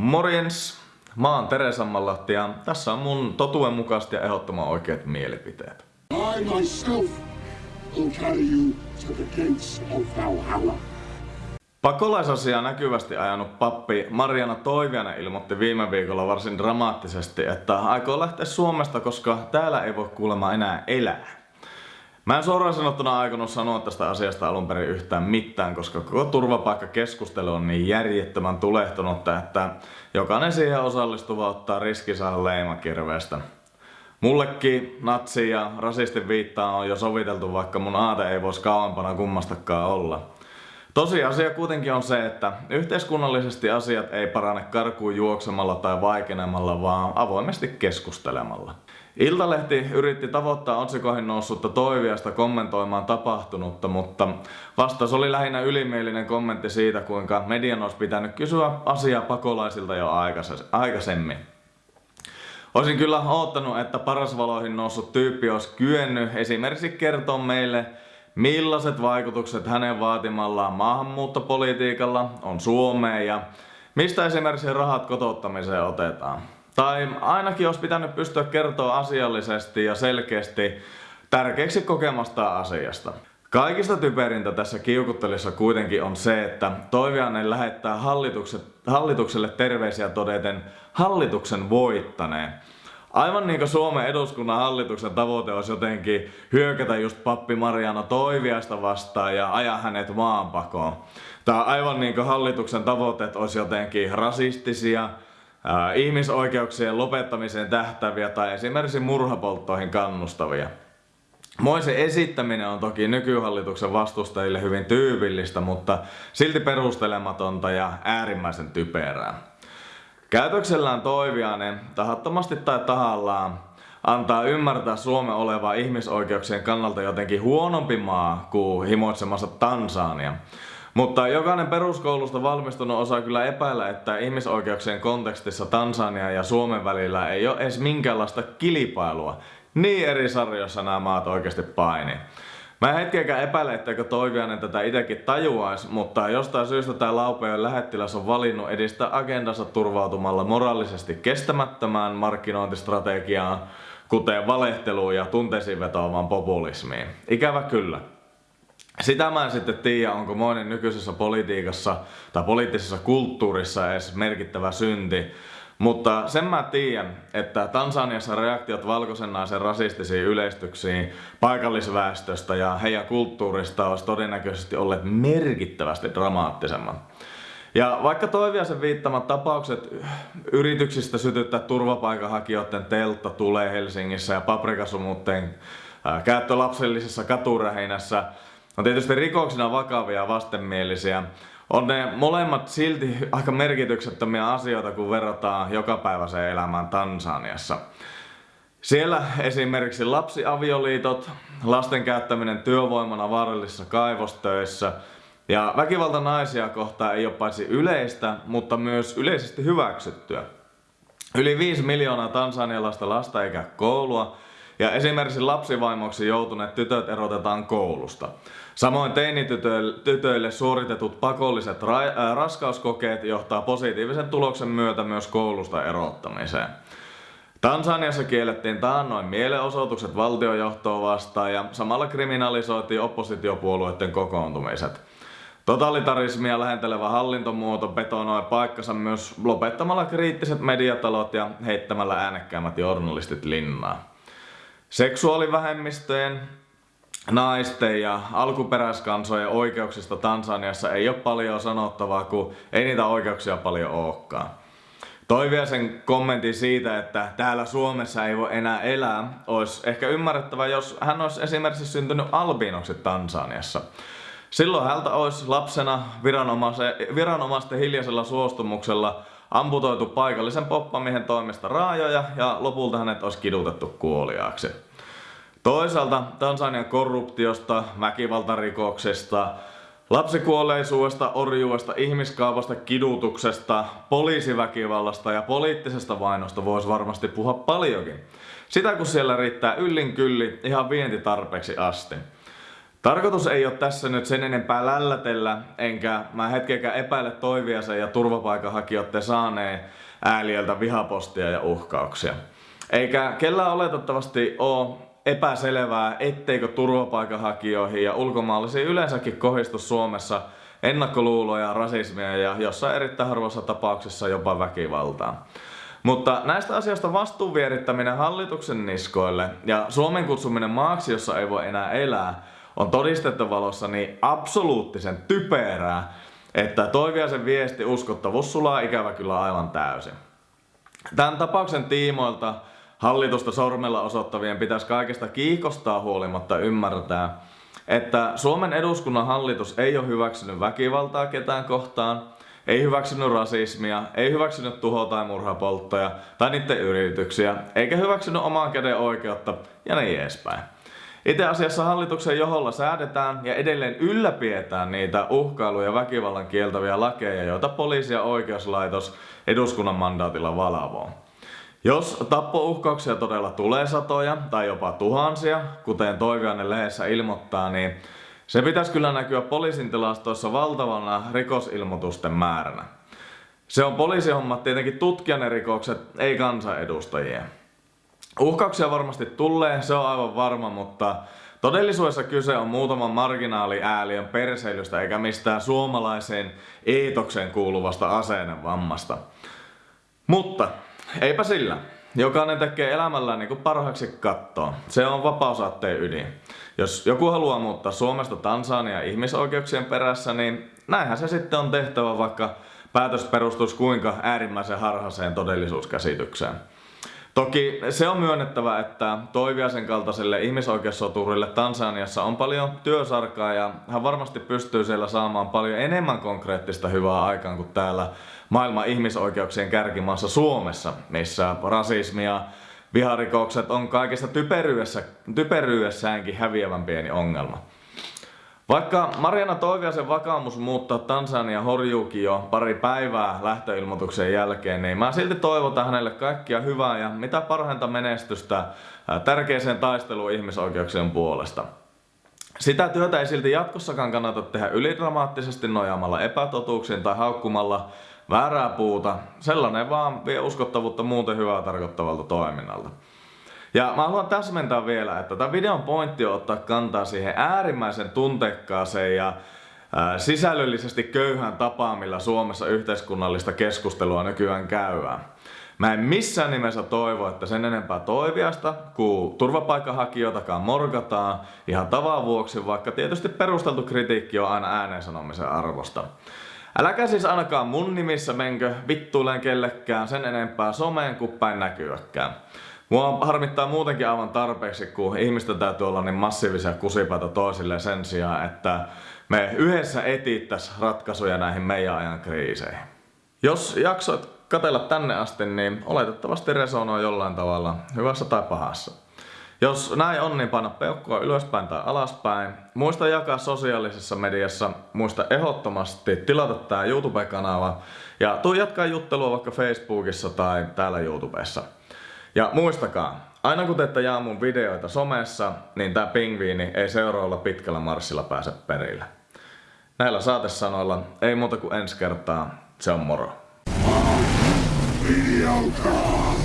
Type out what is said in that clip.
Morjens! Mä oon Tere Sammanlahti ja tässä on mun totuen mukaisesti ja ehdottoman oikeat mielipiteet. I myself will carry you to the gates of Valhalla. Pakolaisasiaa näkyvästi ajanut pappi Mariana Toivianen ilmoitti viime viikolla varsin dramaattisesti, että aikoo lähteä Suomesta, koska täällä ei voi kuulemma enää elää. Mä en suoraan sanottuna aikonut sanoa tästä asiasta alun perin yhtään mitään, koska koko turvapaikkakeskustelu on niin järjettömän tulehtunutta, että jokainen siihen osallistuva ottaa riski saada leimakirveestä. Mullekin natsi ja rasistin viittaa on jo soviteltu, vaikka mun aate ei voisi kauempana kummastakaan olla. Tosiasia kuitenkin on se, että yhteiskunnallisesti asiat ei parane karkuun juoksemalla tai vaikenemalla, vaan avoimesti keskustelemalla. Iltalehti yritti tavoittaa otsikoihin noussutta toiviasta kommentoimaan tapahtunutta, mutta vastaus oli lähinnä ylimielinen kommentti siitä, kuinka median olisi pitänyt kysyä asiaa pakolaisilta jo aikaisemmin. Olisin kyllä oottanut, että parasvaloihin noussut tyyppi olisi kyennyt esimerkiksi kertoa meille, millaiset vaikutukset hänen vaatimallaan maahanmuuttopolitiikalla on Suomeen ja mistä esimerkiksi rahat kotouttamiseen otetaan. Tai ainakin olisi pitänyt pystyä kertoa asiallisesti ja selkeästi tärkeäksi kokemasta asiasta. Kaikista typerintä tässä kiukuttelissa kuitenkin on se, että Toiviainen lähettää hallitukselle terveisiä todeten hallituksen voittaneen. Aivan niin kuin Suomen eduskunnan hallituksen tavoite olisi jotenkin hyökätä just pappi Mariano Toiviasta vastaan ja ajaa hänet maanpakoon. Tai aivan niin kuin hallituksen tavoitteet olisi jotenkin rasistisia, ihmisoikeuksien lopettamiseen tähtäviä tai esimerkiksi murhapolttoihin kannustavia. Moisen esittäminen on toki nykyhallituksen vastustajille hyvin tyypillistä, mutta silti perustelematonta ja äärimmäisen typerää. Käytöksellään Toiviainen, tahattomasti tai tahallaan, antaa ymmärtää Suomen olevaa ihmisoikeuksien kannalta jotenkin huonompi maa kuin himoitsemassa Tansania. Mutta jokainen peruskoulusta valmistunut osaa kyllä epäillä, että ihmisoikeuksien kontekstissa Tansania ja Suomen välillä ei ole edes minkäänlaista kilpailua. Niin eri sarjoissa nämä maat oikeasti paini. Mä en hetkeäkään epäile, etteikö Toiviainen tätä itekin tajuais, mutta jostain syystä tämä Laupeon lähettiläs on valinnut edistää agendansa turvautumalla moraalisesti kestämättömään markkinointistrategiaan, kuten valehteluun ja tunteisiin vetoamaan populismiin. Ikävä kyllä. Sitä mä en sitten tiedä, onko monen nykyisessä politiikassa tai poliittisessa kulttuurissa edes merkittävä synti. Mutta sen mä tiedän, että Tansaniassa reaktiot valkoisen naisen rasistisiin yleistyksiin paikallisväestöstä ja heidän kulttuurista olisi todennäköisesti olleet merkittävästi dramaattisemmat. Ja vaikka Toiviasen viittamat tapaukset yrityksistä sytyttää turvapaikanhakijoiden teltta tulee Helsingissä ja paprikasumutteen käyttö lapsellisessa katuräheinässä on tietysti rikoksina vakavia ja vastenmielisiä. On ne molemmat silti aika merkityksettömiä asioita, kun verrataan jokapäiväiseen elämään Tansaniassa. Siellä esimerkiksi lapsiavioliitot, lasten käyttäminen työvoimana vaarallisissa kaivostöissä ja väkivalta naisia kohtaan ei ole paitsi yleistä, mutta myös yleisesti hyväksyttyä. Yli 5 miljoonaa tansanialaista lasta eikä koulua, ja esimerkiksi lapsivaimoksi joutuneet tytöt erotetaan koulusta. Samoin teinitytöille suoritetut pakolliset ra- äh, raskauskokeet johtaa positiivisen tuloksen myötä myös koulusta erottamiseen. Tansaniassa kiellettiin taannoin mielenosoitukset valtiojohtoa vastaan ja samalla kriminalisoitiin oppositiopuolueiden kokoontumiset. Totalitarismia lähentelevä hallintomuoto betonoi paikkansa myös lopettamalla kriittiset mediatalot ja heittämällä äänekkäämmät journalistit linnaa. Seksuaalivähemmistöjen, naisten ja alkuperäiskansojen oikeuksista Tansaniassa ei ole paljon sanottavaa, kun ei niitä oikeuksia paljon olekaan. Toiviaisen kommentti siitä, että täällä Suomessa ei voi enää elää, olisi ehkä ymmärrettävä, jos hän olisi esimerkiksi syntynyt albiinoksi Tansaniassa. Silloin häntä olisi lapsena viranomaisten hiljaisella suostumuksella amputoitu paikallisen poppamiehen toimesta raajoja ja lopulta hänet olisi kidutettu kuoliaaksi. Toisaalta Tansanian korruptiosta, väkivaltarikoksesta, lapsikuolleisuudesta, orjuudesta, ihmiskaupasta, kidutuksesta, poliisiväkivallasta ja poliittisesta vainosta voisi varmasti puhua paljonkin. Sitä kun siellä riittää yllin kylli ihan vientitarpeeksi asti. Tarkoitus ei ole tässä nyt sen enempää lällätellä, enkä mä hetkeäkään epäile Toiviasen ja turvapaikanhakijoiden saaneen ääliöltä vihapostia ja uhkauksia. Eikä kellään oletettavasti ole epäselvää, etteikö turvapaikanhakijoihin ja ulkomaalaisiin yleensäkin kohdistu Suomessa ennakkoluuloja, rasismia ja jossain erittäin harvoissa tapauksissa jopa väkivaltaa. Mutta näistä asioista vastuun vierittäminen hallituksen niskoille ja Suomen kutsuminen maaksi, jossa ei voi enää elää, on todistettu niin absoluuttisen typerää, että Toiviaisen viesti uskottavuus sulaa ikävä kyllä aivan täysin. Tämän tapauksen tiimoilta hallitusta sormella osoittavien pitäisi kaikesta kiikostaa huolimatta ymmärtää, että Suomen eduskunnan hallitus ei ole hyväksynyt väkivaltaa ketään kohtaan, ei hyväksynyt rasismia, ei hyväksynyt tuho- tai murhapolttoja tai niiden yrityksiä, eikä hyväksynyt oman käden oikeutta ja niin edespäin. Itse asiassa hallituksen joholla säädetään ja edelleen ylläpidetään niitä uhkailuja ja väkivallan kieltäviä lakeja, joita poliisi ja oikeuslaitos eduskunnan mandaatilla valvoo. Jos tappouhkauksia todella tulee satoja tai jopa tuhansia, kuten Toiviainen lehdessä ilmoittaa, niin se pitäisi kyllä näkyä poliisin tilastoissa valtavana rikosilmoitusten määränä. Se on poliisihomma tietenkin tutkia ne rikokset, ei kansanedustajien. Uhkauksia varmasti tulee, se on aivan varma, mutta todellisuudessa kyse on muutaman marginaaliääliön perseilystä eikä mistään suomalaiseen eetokseen kuuluvasta aseenevammasta. Mutta eipä sillä. Jokainen tekee elämällään niin kuin parhaaksi kattoo. Se on vapausaatteen ydin. Jos joku haluaa muuttaa Suomesta Tansania ihmisoikeuksien perässä, niin näinhän se sitten on tehtävä, vaikka päätös perustuisi kuinka äärimmäisen harhaiseen todellisuuskäsitykseen. Toki se on myönnettävä, että Toiviasen kaltaiselle ihmisoikeussoturille Tansaniassa on paljon työsarkaa ja hän varmasti pystyy siellä saamaan paljon enemmän konkreettista hyvää aikaan kuin täällä maailman ihmisoikeuksien kärkimaassa Suomessa, missä rasismi ja viharikokset on kaikesta typeryydessä, typeryydessäänkin häviävän pieni ongelma. Vaikka Mariana Toiviasen vakaumus muuttaa Tansania horjuukin jo pari päivää lähtöilmoituksen jälkeen, niin mä silti toivotan hänelle kaikkia hyvää ja mitä parhainta menestystä tärkeäseen taisteluun ihmisoikeuksien puolesta. Sitä työtä ei silti jatkossakaan kannata tehdä ylidramaattisesti nojaamalla epätotuuksiin tai haukkumalla väärää puuta. Sellainen vaan vie uskottavuutta muuten hyvää tarkoittavalta toiminnalta. Ja mä haluan täsmentää vielä, että tämän videon pointti on ottaa kantaa siihen äärimmäisen tuntekkaaseen ja sisällöllisesti köyhän tapaan, millä Suomessa yhteiskunnallista keskustelua nykyään käydään. Mä en missään nimessä toivo, että sen enempää toiviasta kuin turvapaikanhakijoitakaan morgataan ihan tavan vuoksi, vaikka tietysti perusteltu kritiikki on aina ääneen sanomisen arvosta. Äläkä siis ainakaan mun nimissä menkö vittuileen kellekään sen enempää someen kuin päin näkyäkään. Mua harmittaa muutenkin aivan tarpeeksi, kun ihmisten täytyy olla niin massiivisia kusipaita toisille sen sijaan, että me yhdessä etittäis ratkaisuja näihin meidän ajan kriiseihin. Jos jaksoit katella tänne asti, niin oletettavasti resonoi jollain tavalla, hyvässä tai pahassa. Jos näin on, niin paina peukkua ylöspäin tai alaspäin. Muista jakaa sosiaalisessa mediassa. Muista ehdottomasti tilata tää YouTube-kanava. Ja tuu jatkaa juttelua vaikka Facebookissa tai täällä YouTubessa. Ja muistakaa, aina kun teette jaa mun videoita somessa, niin tää pingviini ei seuraavalla pitkällä marssilla pääse perille. Näillä saatesanoilla ei muuta kuin ensi kertaa, se on moro. Mediocre!